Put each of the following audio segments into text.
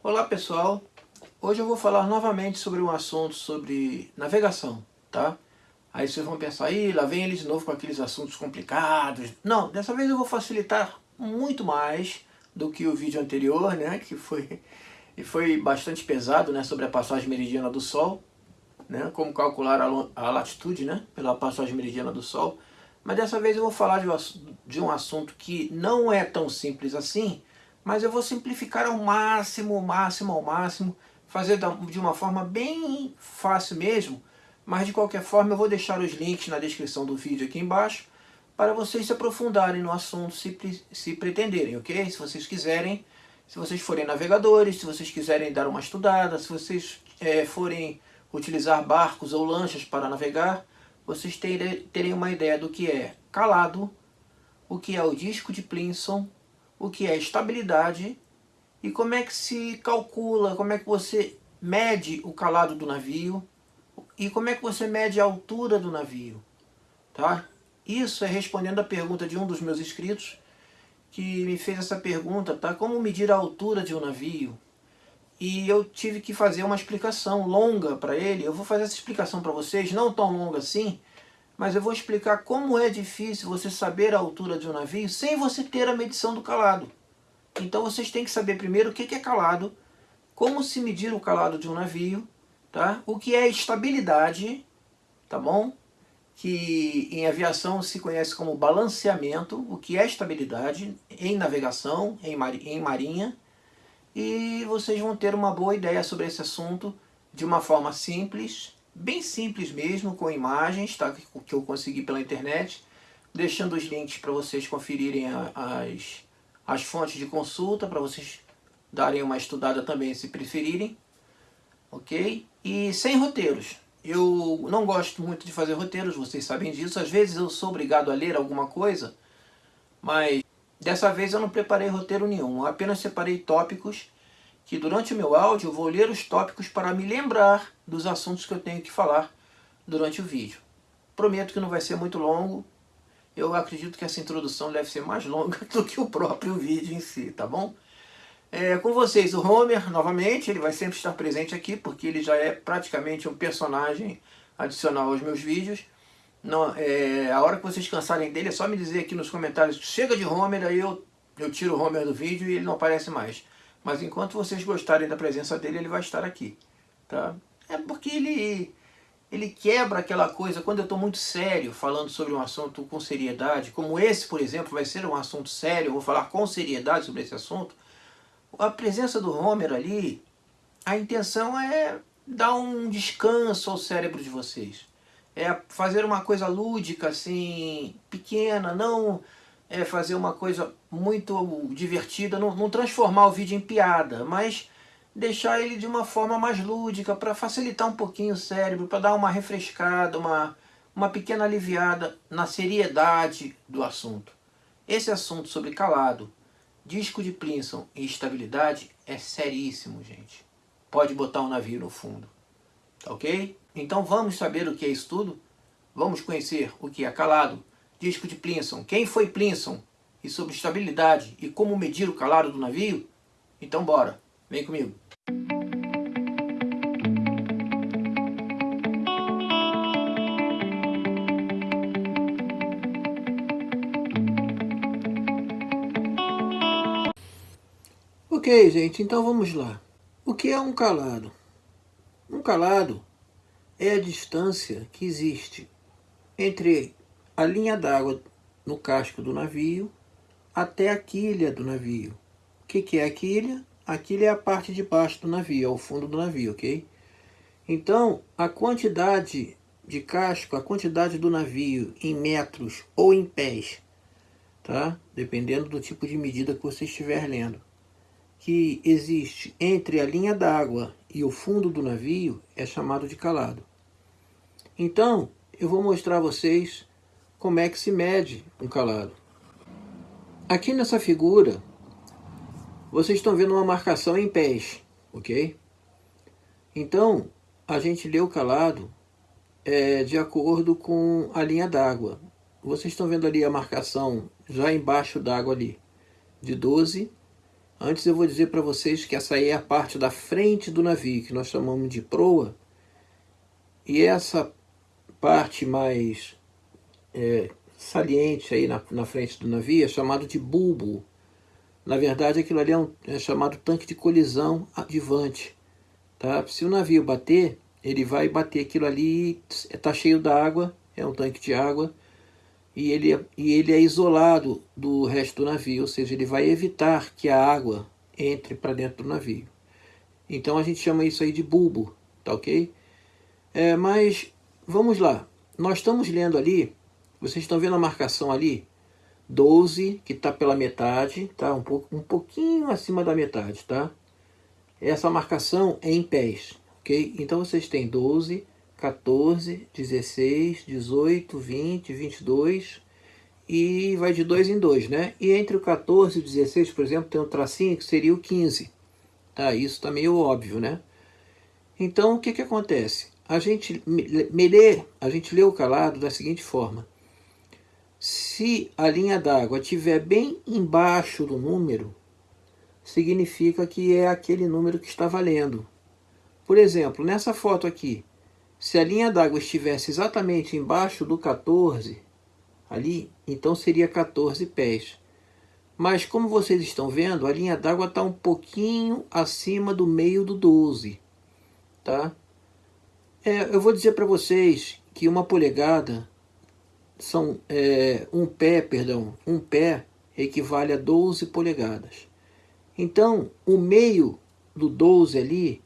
Olá pessoal, hoje eu vou falar novamente sobre um assunto sobre navegação, tá? Aí vocês vão pensar, aí lá vem eles de novo com aqueles assuntos complicados. Não, dessa vez eu vou facilitar muito mais do que o vídeo anterior, né? Que foi, foi bastante pesado, né? Sobre a passagem meridiana do Sol, né? Como calcular a, latitude, né? Pela passagem meridiana do Sol. Mas dessa vez eu vou falar de um assunto que não é tão simples assim, mas eu vou simplificar ao máximo, ao máximo, ao máximo, fazer de uma forma bem fácil mesmo, mas de qualquer forma eu vou deixar os links na descrição do vídeo aqui embaixo, para vocês se aprofundarem no assunto se, se pretenderem, ok? Se vocês quiserem, se vocês forem navegadores, se vocês quiserem dar uma estudada, se vocês é, forem utilizar barcos ou lanchas para navegar, vocês terem, terem uma ideia do que é calado, o que é o disco de Plinson, o que é estabilidade e como é que se calcula, como é que você mede o calado do navio e como é que você mede a altura do navio, tá? Isso é respondendo a pergunta de um dos meus inscritos que me fez essa pergunta, tá? Como medir a altura de um navio? E eu tive que fazer uma explicação longa para ele. Eu vou fazer essa explicação para vocês, não tão longa assim, mas eu vou explicar como é difícil você saber a altura de um navio sem você ter a medição do calado. Então vocês têm que saber primeiro o que é calado, como se medir o calado de um navio, tá? o que é estabilidade, tá bom? que em aviação se conhece como balanceamento, o que é estabilidade em navegação, em, em marinha, e vocês vão ter uma boa ideia sobre esse assunto de uma forma simples, bem simples mesmo, com imagens, tá? que eu consegui pela internet, deixando os links para vocês conferirem as, as fontes de consulta, para vocês darem uma estudada também se preferirem, ok? E sem roteiros. Eu não gosto muito de fazer roteiros, vocês sabem disso. Às vezes eu sou obrigado a ler alguma coisa, mas dessa vez eu não preparei roteiro nenhum. Eu apenas separei tópicos que durante o meu áudio eu vou ler os tópicos para me lembrar dos assuntos que eu tenho que falar durante o vídeo. Prometo que não vai ser muito longo, eu acredito que essa introdução deve ser mais longa do que o próprio vídeo em si, tá bom? É, com vocês o Homer, novamente, ele vai sempre estar presente aqui, porque ele já é praticamente um personagem adicional aos meus vídeos. Não, é, a hora que vocês cansarem dele, é só me dizer aqui nos comentários, chega de Homer, aí eu, eu tiro o Homer do vídeo e ele não aparece mais. Mas enquanto vocês gostarem da presença dele, ele vai estar aqui. Tá? É porque ele, ele quebra aquela coisa, quando eu estou muito sério, falando sobre um assunto com seriedade, como esse, por exemplo, vai ser um assunto sério, eu vou falar com seriedade sobre esse assunto, a presença do Homer ali, a intenção é dar um descanso ao cérebro de vocês. É fazer uma coisa lúdica, assim, pequena, não é, fazer uma coisa muito divertida, não, não transformar o vídeo em piada, mas deixar ele de uma forma mais lúdica, para facilitar um pouquinho o cérebro, para dar uma refrescada, uma, uma pequena aliviada na seriedade do assunto. Esse assunto sobre calado, disco de Plinson e estabilidade é seríssimo, gente. Pode botar um navio no fundo, tá ok? Então vamos saber o que é isso tudo? Vamos conhecer o que é calado, disco de Plinson, quem foi Plinson e sobre estabilidade e como medir o calado do navio? Então bora, vem comigo. Ok, gente, então vamos lá. O que é um calado? Um calado é a distância que existe entre a linha d'água no casco do navio até a quilha do navio. O que, que é a quilha? A quilha é a parte de baixo do navio, é o fundo do navio, ok? Então, a quantidade de casco, a quantidade do navio em metros ou em pés, tá? Dependendo do tipo de medida que você estiver lendo, que existe entre a linha d'água e o fundo do navio é chamado de calado. Então, eu vou mostrar a vocês como é que se mede um calado. Aqui nessa figura, vocês estão vendo uma marcação em pés, ok? Então, a gente lê o calado é, de acordo com a linha d'água. Vocês estão vendo ali a marcação já embaixo d'água ali, de 12 Antes eu vou dizer para vocês que essa aí é a parte da frente do navio, que nós chamamos de proa. E essa parte mais é, saliente aí na, na frente do navio é chamado de bulbo. Na verdade, aquilo ali é, um, é chamado tanque de colisão advante. Tá? Se o navio bater, ele vai bater aquilo ali, está cheio d'água, é um tanque de água, e ele, é, e ele é isolado do resto do navio, ou seja, ele vai evitar que a água entre para dentro do navio. Então a gente chama isso aí de bulbo, tá ok? É, mas vamos lá, nós estamos lendo ali, vocês estão vendo a marcação ali? 12, que está pela metade, tá? Um, pouco, um pouquinho acima da metade, tá? Essa marcação é em pés, ok? Então vocês têm 12, 14, 16, 18, 20, 22 e vai de 2 em 2, né? E entre o 14 e o 16, por exemplo, tem um tracinho que seria o 15. Tá? Isso tá meio óbvio, né? Então, o que que acontece? A gente, lê, a gente lê o calado da seguinte forma. Se a linha d'água estiver bem embaixo do número, significa que é aquele número que está valendo. Por exemplo, nessa foto aqui, se a linha d'água estivesse exatamente embaixo do 14, ali, então seria 14 pés. Mas como vocês estão vendo, a linha d'água está um pouquinho acima do meio do 12. Tá? É, eu vou dizer para vocês que uma polegada, são é, um pé, perdão, um pé equivale a 12 polegadas. Então, o meio do 12 ali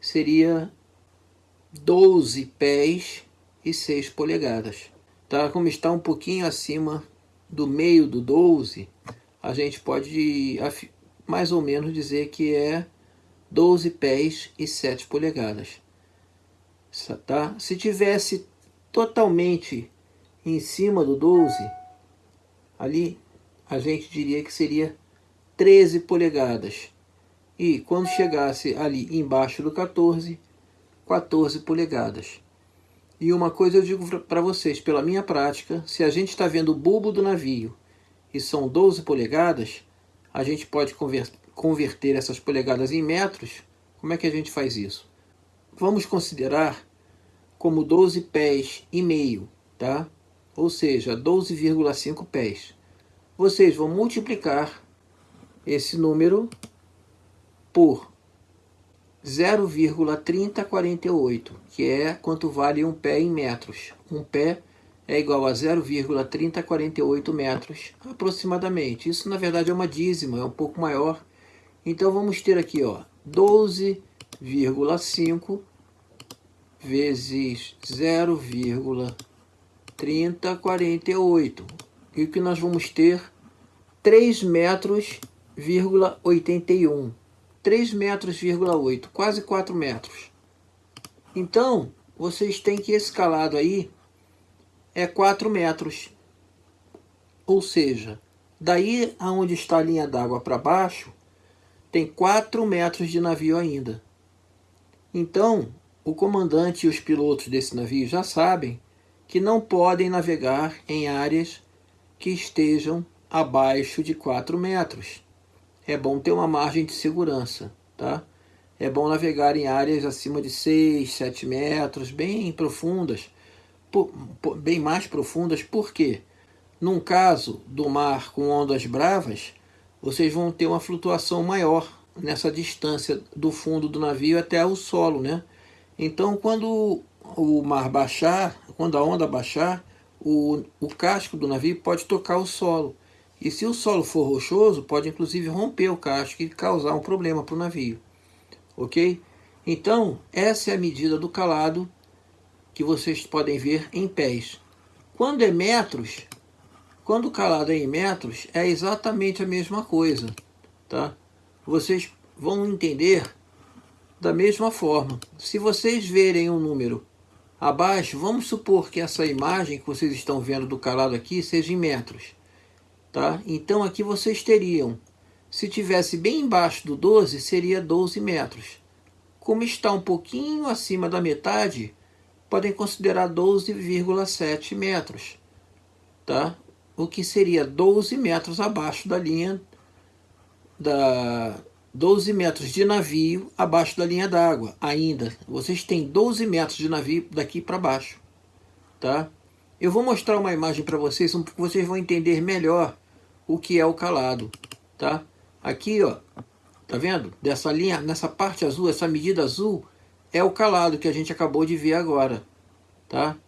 seria 12 pés e 6 polegadas. Tá? Como está um pouquinho acima do meio do 12, a gente pode mais ou menos dizer que é 12 pés e 7 polegadas. Tá? Se tivesse totalmente em cima do 12, ali a gente diria que seria 13 polegadas. E quando chegasse ali embaixo do 14, 14 polegadas. E uma coisa eu digo para vocês, pela minha prática, se a gente está vendo o bulbo do navio e são 12 polegadas, a gente pode converter essas polegadas em metros. Como é que a gente faz isso? Vamos considerar como 12 pés e meio, tá? Ou seja, 12,5 pés. Vocês vão multiplicar esse número por 0,3048, que é quanto vale um pé em metros. Um pé é igual a 0,3048 metros, aproximadamente. Isso, na verdade, é uma dízima, é um pouco maior. Então, vamos ter aqui, ó, 12,5 vezes 0,3048. E o que nós vamos ter? 3 metros, 81. 3 metros, quase 4 metros. Então, vocês têm que esse calado aí é 4 metros. Ou seja, daí aonde está a linha d'água para baixo, tem 4 metros de navio ainda. Então, o comandante e os pilotos desse navio já sabem que não podem navegar em áreas que estejam abaixo de 4 metros é bom ter uma margem de segurança, tá? É bom navegar em áreas acima de 6, 7 metros, bem profundas, bem mais profundas, porque num caso do mar com ondas bravas, vocês vão ter uma flutuação maior nessa distância do fundo do navio até o solo, né? Então, quando o mar baixar, quando a onda baixar, o, o casco do navio pode tocar o solo. E se o solo for rochoso, pode inclusive romper o casco e causar um problema para o navio. Ok? Então, essa é a medida do calado que vocês podem ver em pés. Quando é metros, quando o calado é em metros, é exatamente a mesma coisa. Tá? Vocês vão entender da mesma forma. Se vocês verem um número abaixo, vamos supor que essa imagem que vocês estão vendo do calado aqui seja em metros. Tá? Então aqui vocês teriam, se tivesse bem embaixo do 12, seria 12 metros. Como está um pouquinho acima da metade, podem considerar 12,7 metros. Tá? O que seria 12 metros abaixo da linha da 12 metros de navio abaixo da linha d'água, ainda. Vocês têm 12 metros de navio daqui para baixo, tá? Eu vou mostrar uma imagem para vocês, porque vocês vão entender melhor o que é o calado, tá? Aqui, ó, tá vendo? Dessa linha, nessa parte azul, essa medida azul, é o calado que a gente acabou de ver agora, tá?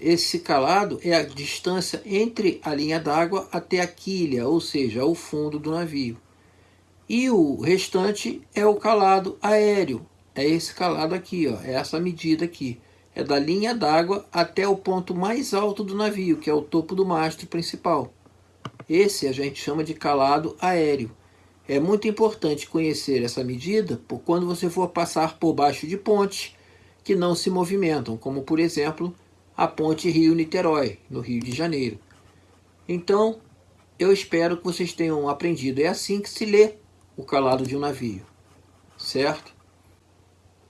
Esse calado é a distância entre a linha d'água até a quilha, ou seja, o fundo do navio. E o restante é o calado aéreo. É esse calado aqui, ó, é essa medida aqui. É da linha d'água até o ponto mais alto do navio, que é o topo do mastro principal. Esse a gente chama de calado aéreo. É muito importante conhecer essa medida por quando você for passar por baixo de pontes que não se movimentam, como por exemplo a ponte Rio-Niterói, no Rio de Janeiro. Então, eu espero que vocês tenham aprendido. É assim que se lê o calado de um navio, certo?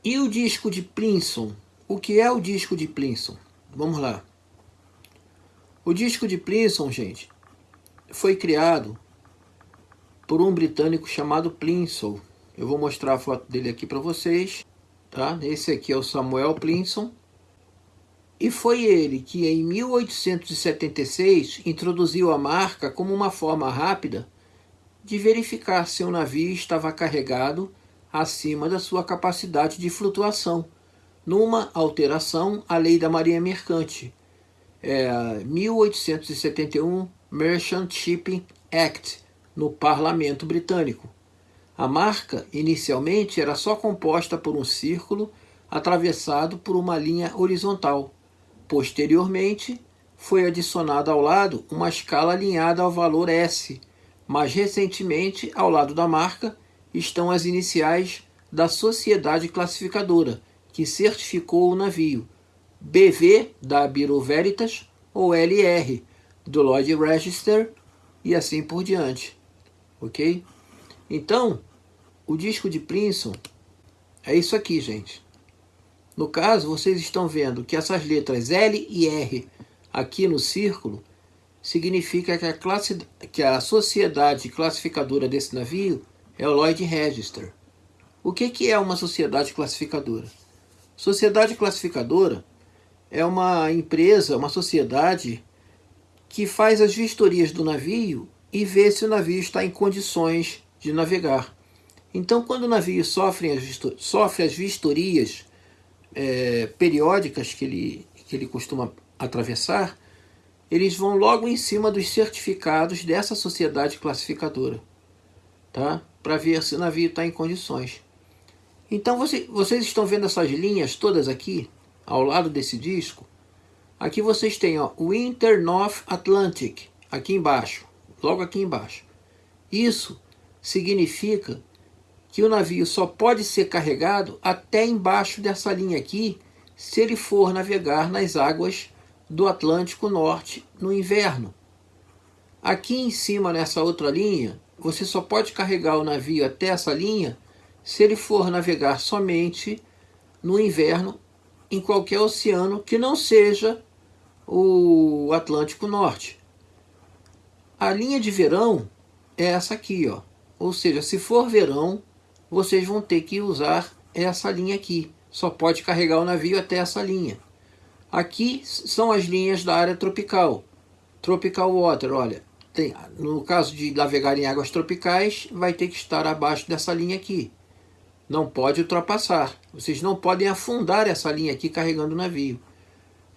E o disco de Plinson? O que é o disco de Plinson? Vamos lá. O disco de Plinson, gente, foi criado por um britânico chamado Plinson. Eu vou mostrar a foto dele aqui para vocês. Tá? Esse aqui é o Samuel Plinson. E foi ele que, em 1876, introduziu a marca como uma forma rápida de verificar se o navio estava carregado acima da sua capacidade de flutuação, numa alteração à lei da marinha mercante, é, 1871 Merchant Shipping Act, no parlamento britânico. A marca, inicialmente, era só composta por um círculo atravessado por uma linha horizontal. Posteriormente, foi adicionada ao lado uma escala alinhada ao valor S, mas recentemente, ao lado da marca, estão as iniciais da sociedade classificadora, que certificou o navio, BV da Bureau Veritas ou LR do Lloyd Register e assim por diante, ok? Então, o disco de Princeton é isso aqui, gente. No caso, vocês estão vendo que essas letras L e R aqui no círculo significa que a, classe, que a sociedade classificadora desse navio é o Lloyd Register. O que, que é uma sociedade classificadora? Sociedade classificadora é uma empresa, uma sociedade que faz as vistorias do navio e vê se o navio está em condições de navegar. Então, quando o navio sofre as, sofre as vistorias é, periódicas que ele, que ele costuma atravessar, eles vão logo em cima dos certificados dessa sociedade classificadora, tá? Para ver se o navio está em condições. Então você, vocês estão vendo essas linhas todas aqui, ao lado desse disco? Aqui vocês têm o Inter North Atlantic, aqui embaixo, logo aqui embaixo. Isso significa que o navio só pode ser carregado até embaixo dessa linha aqui, se ele for navegar nas águas do Atlântico Norte no inverno. Aqui em cima, nessa outra linha, você só pode carregar o navio até essa linha se ele for navegar somente no inverno em qualquer oceano que não seja o Atlântico Norte. A linha de verão é essa aqui, ó. Ou seja, se for verão, vocês vão ter que usar essa linha aqui. Só pode carregar o navio até essa linha. Aqui são as linhas da área tropical. Tropical Water, olha, tem, no caso de navegar em águas tropicais, vai ter que estar abaixo dessa linha aqui. Não pode ultrapassar. Vocês não podem afundar essa linha aqui carregando o navio.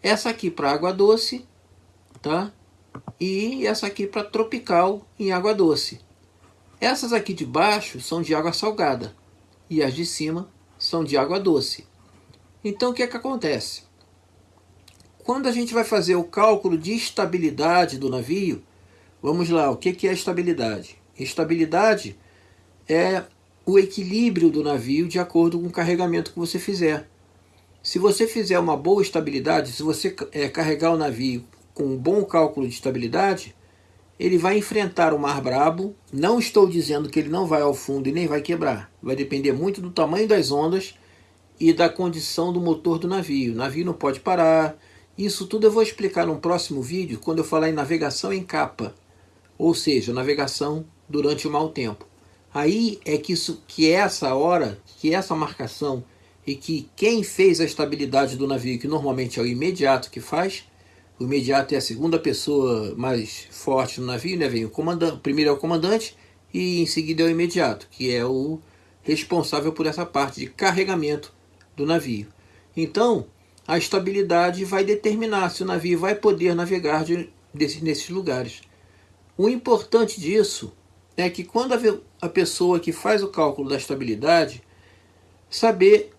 Essa aqui para água doce, tá? E essa aqui para tropical em água doce. Essas aqui de baixo são de água salgada e as de cima são de água doce. Então o que é que acontece? Quando a gente vai fazer o cálculo de estabilidade do navio, vamos lá, o que é estabilidade? Estabilidade é o equilíbrio do navio de acordo com o carregamento que você fizer. Se você fizer uma boa estabilidade, se você é, carregar o navio com um bom cálculo de estabilidade, ele vai enfrentar o mar brabo. Não estou dizendo que ele não vai ao fundo e nem vai quebrar. Vai depender muito do tamanho das ondas e da condição do motor do navio. O navio não pode parar, isso tudo eu vou explicar num próximo vídeo, quando eu falar em navegação em capa, ou seja, navegação durante o mau tempo. Aí é que, isso, que essa hora, que essa marcação e que quem fez a estabilidade do navio, que normalmente é o imediato que faz, o imediato é a segunda pessoa mais forte no navio, né? Vem o comandante, primeiro é o comandante e em seguida é o imediato, que é o responsável por essa parte de carregamento do navio. Então, a estabilidade vai determinar se o navio vai poder navegar de, desse, nesses lugares. O importante disso é que quando a, a pessoa que faz o cálculo da estabilidade saber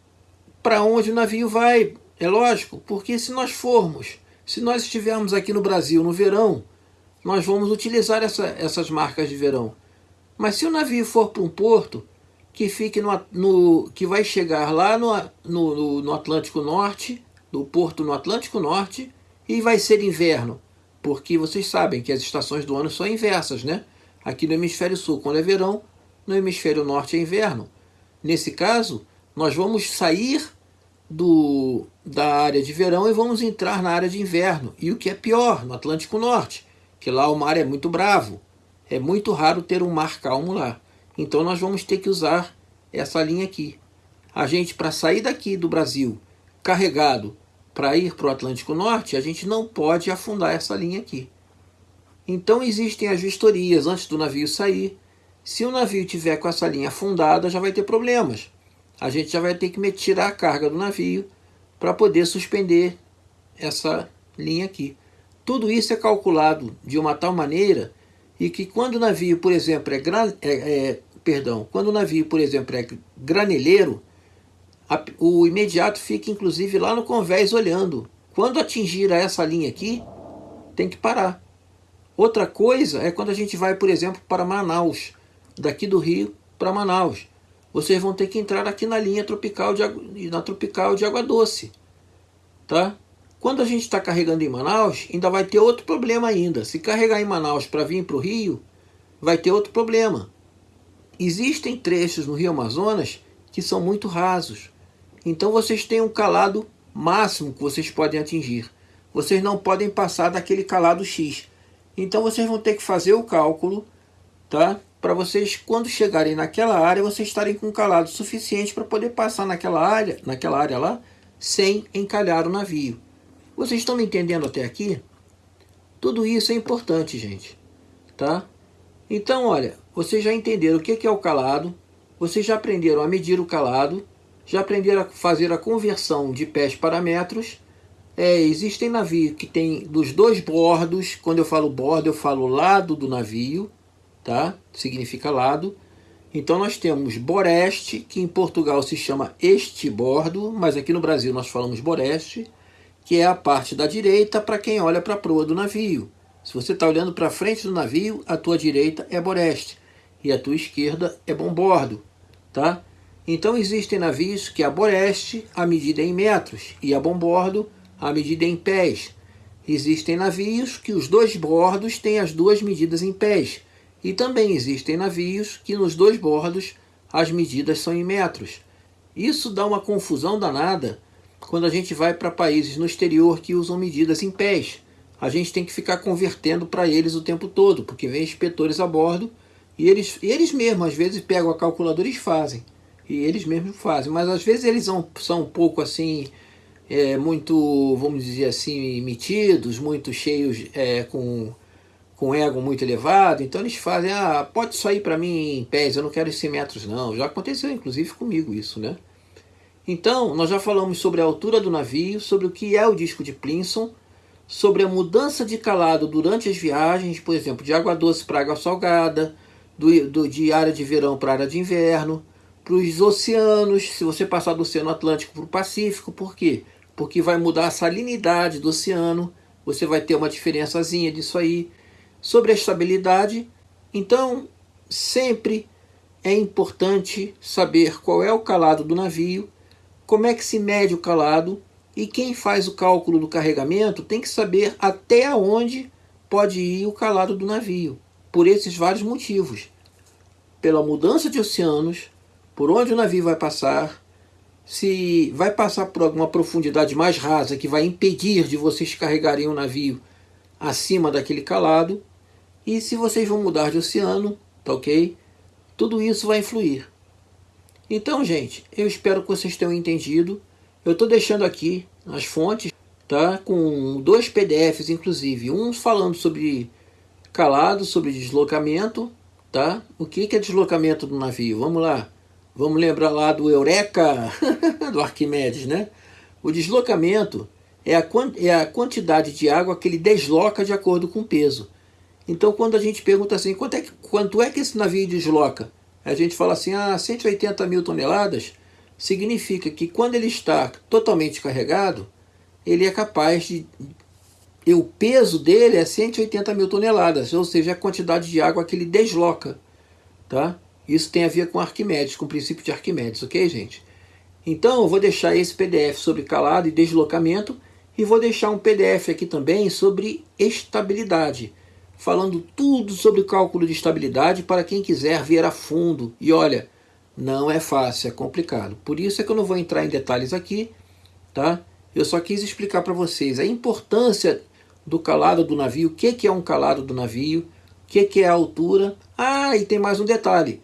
para onde o navio vai, é lógico, porque se nós formos, se nós estivermos aqui no Brasil no verão, nós vamos utilizar essa, essas marcas de verão. Mas se o navio for para um porto que fique no, no que vai chegar lá no, no, no Atlântico Norte, no porto no Atlântico Norte, e vai ser inverno, porque vocês sabem que as estações do ano são inversas, né? Aqui no hemisfério sul, quando é verão, no hemisfério norte é inverno. Nesse caso, nós vamos sair do, da área de verão e vamos entrar na área de inverno. E o que é pior, no Atlântico Norte, que lá o mar é muito bravo. É muito raro ter um mar calmo lá. Então nós vamos ter que usar essa linha aqui. A gente, para sair daqui do Brasil carregado para ir para o Atlântico Norte, a gente não pode afundar essa linha aqui. Então existem as vistorias antes do navio sair. Se o navio tiver com essa linha afundada, já vai ter problemas a gente já vai ter que tirar a carga do navio para poder suspender essa linha aqui. Tudo isso é calculado de uma tal maneira e que quando o navio, por exemplo, é, gran, é, é perdão, quando o navio, por exemplo, é graneleiro, a, o imediato fica inclusive lá no convés olhando. Quando atingir essa linha aqui, tem que parar. Outra coisa é quando a gente vai, por exemplo, para Manaus, daqui do Rio para Manaus vocês vão ter que entrar aqui na linha tropical de, na tropical de água doce. Tá? Quando a gente está carregando em Manaus, ainda vai ter outro problema ainda. Se carregar em Manaus para vir para o Rio, vai ter outro problema. Existem trechos no Rio Amazonas que são muito rasos. Então vocês têm um calado máximo que vocês podem atingir. Vocês não podem passar daquele calado X. Então vocês vão ter que fazer o cálculo, tá? para vocês, quando chegarem naquela área, vocês estarem com calado suficiente para poder passar naquela área, naquela área lá, sem encalhar o navio. Vocês estão me entendendo até aqui? Tudo isso é importante, gente. Tá? Então, olha, vocês já entenderam o que é o calado, vocês já aprenderam a medir o calado, já aprenderam a fazer a conversão de pés para metros. É, existem navios que tem dos dois bordos, quando eu falo bordo, eu falo lado do navio, tá? significa lado. Então nós temos boreste, que em Portugal se chama estibordo, mas aqui no Brasil nós falamos boreste, que é a parte da direita para quem olha para a proa do navio. Se você está olhando para frente do navio, a tua direita é boreste e a tua esquerda é bombordo, tá? Então existem navios que a boreste a medida em metros e a bombordo a medida em pés. Existem navios que os dois bordos têm as duas medidas em pés. E também existem navios que nos dois bordos as medidas são em metros. Isso dá uma confusão danada quando a gente vai para países no exterior que usam medidas em pés. A gente tem que ficar convertendo para eles o tempo todo, porque vem inspetores a bordo e eles, eles mesmos às vezes pegam a calculadora e fazem. E eles mesmos fazem, mas às vezes eles são, são um pouco assim, é, muito, vamos dizer assim, metidos, muito cheios é, com com ego muito elevado, então eles fazem, ah, pode sair para mim em pés, eu não quero 100 metros não. Já aconteceu inclusive comigo isso, né? Então, nós já falamos sobre a altura do navio, sobre o que é o disco de Plinson, sobre a mudança de calado durante as viagens, por exemplo, de água doce para água salgada, do, do, de área de verão para área de inverno, para os oceanos, se você passar do Oceano Atlântico para o Pacífico, por quê? Porque vai mudar a salinidade do oceano, você vai ter uma diferençazinha disso aí sobre a estabilidade. Então, sempre é importante saber qual é o calado do navio, como é que se mede o calado e quem faz o cálculo do carregamento tem que saber até onde pode ir o calado do navio, por esses vários motivos. Pela mudança de oceanos, por onde o navio vai passar, se vai passar por alguma profundidade mais rasa que vai impedir de vocês carregarem o navio acima daquele calado, e se vocês vão mudar de oceano, tá ok? tudo isso vai influir. Então, gente, eu espero que vocês tenham entendido. Eu estou deixando aqui as fontes, tá? Com dois PDFs, inclusive. Um falando sobre calado, sobre deslocamento, tá? O que é deslocamento do navio? Vamos lá. Vamos lembrar lá do Eureka, do Arquimedes, né? O deslocamento é a, é a quantidade de água que ele desloca de acordo com o peso. Então, quando a gente pergunta assim, quanto é, que, quanto é que esse navio desloca? A gente fala assim, ah, 180 mil toneladas, significa que quando ele está totalmente carregado, ele é capaz de... O peso dele é 180 mil toneladas, ou seja, a quantidade de água que ele desloca. Tá? Isso tem a ver com Arquimedes, com o princípio de Arquimedes, ok, gente? Então, eu vou deixar esse PDF sobre calado e deslocamento e vou deixar um PDF aqui também sobre estabilidade falando tudo sobre cálculo de estabilidade para quem quiser ver a fundo. E olha, não é fácil, é complicado. Por isso é que eu não vou entrar em detalhes aqui, tá? Eu só quis explicar para vocês a importância do calado do navio, o que, que é um calado do navio, o que, que é a altura. Ah, e tem mais um detalhe,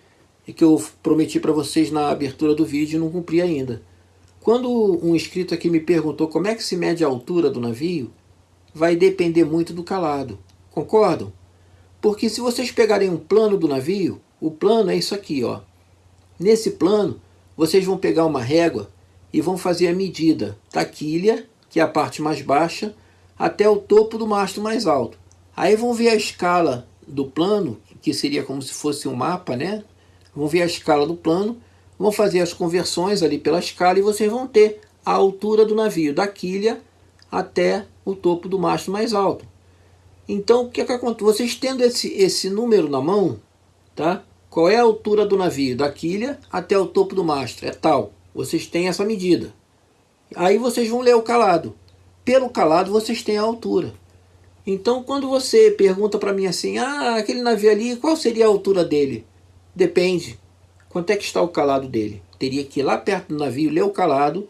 que eu prometi para vocês na abertura do vídeo e não cumpri ainda. Quando um inscrito aqui me perguntou como é que se mede a altura do navio, vai depender muito do calado. Concordam? Porque se vocês pegarem um plano do navio, o plano é isso aqui, ó. Nesse plano, vocês vão pegar uma régua e vão fazer a medida da quilha, que é a parte mais baixa, até o topo do mastro mais alto. Aí vão ver a escala do plano, que seria como se fosse um mapa, né? Vão ver a escala do plano, vão fazer as conversões ali pela escala e vocês vão ter a altura do navio, da quilha até o topo do mastro mais alto. Então, o que, é que acontece? Vocês tendo esse, esse número na mão, tá? qual é a altura do navio? Da quilha até o topo do mastro. É tal. Vocês têm essa medida. Aí vocês vão ler o calado. Pelo calado, vocês têm a altura. Então, quando você pergunta para mim assim, ah, aquele navio ali, qual seria a altura dele? Depende. Quanto é que está o calado dele? Teria que ir lá perto do navio, ler o calado,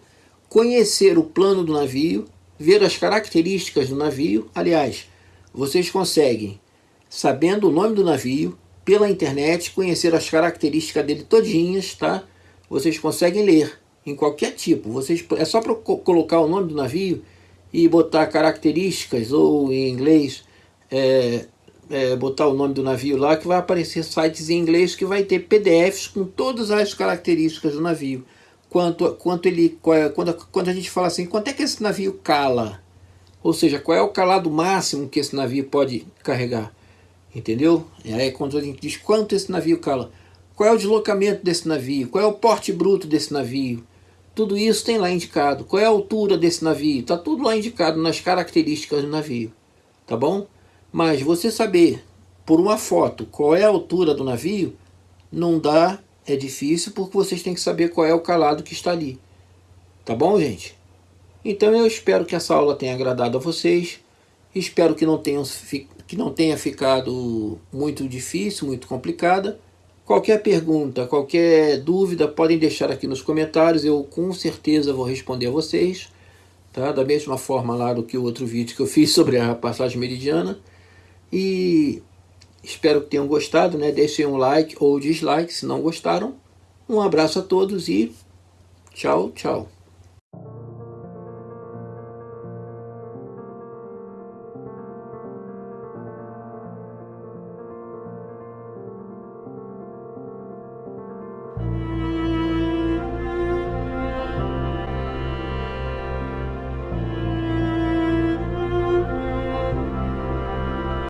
conhecer o plano do navio, ver as características do navio. Aliás, vocês conseguem, sabendo o nome do navio, pela internet, conhecer as características dele todinhas, tá? Vocês conseguem ler em qualquer tipo. Vocês, é só para colocar o nome do navio e botar características, ou em inglês, é, é, botar o nome do navio lá, que vai aparecer sites em inglês que vai ter PDFs com todas as características do navio. Quanto, quanto ele, é, quando, quando a gente fala assim, quanto é que esse navio cala? Ou seja, qual é o calado máximo que esse navio pode carregar? Entendeu? E aí quando a gente diz quanto esse navio cala, qual é o deslocamento desse navio, qual é o porte bruto desse navio, tudo isso tem lá indicado. Qual é a altura desse navio? Está tudo lá indicado nas características do navio. Tá bom? Mas você saber por uma foto qual é a altura do navio, não dá, é difícil, porque vocês têm que saber qual é o calado que está ali. Tá bom, gente? Então eu espero que essa aula tenha agradado a vocês. Espero que não, tenham, que não tenha ficado muito difícil, muito complicada. Qualquer pergunta, qualquer dúvida, podem deixar aqui nos comentários. Eu com certeza vou responder a vocês. Tá? Da mesma forma lá do que o outro vídeo que eu fiz sobre a passagem meridiana. E espero que tenham gostado. Né? Deixem um like ou dislike se não gostaram. Um abraço a todos e tchau, tchau.